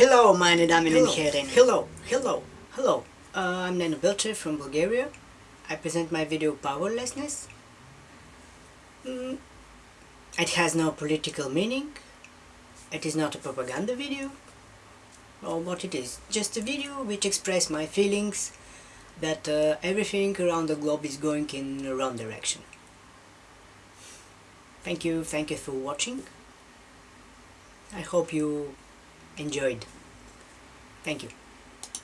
Hello, meine Damen und Hello. Herren. Hello, hello, hello. Uh, I'm Nano Belcher from Bulgaria. I present my video Powerlessness. Mm, it has no political meaning. It is not a propaganda video. Or what it is. Just a video which express my feelings that uh, everything around the globe is going in the wrong direction. Thank you, thank you for watching. I hope you enjoyed. Thank you.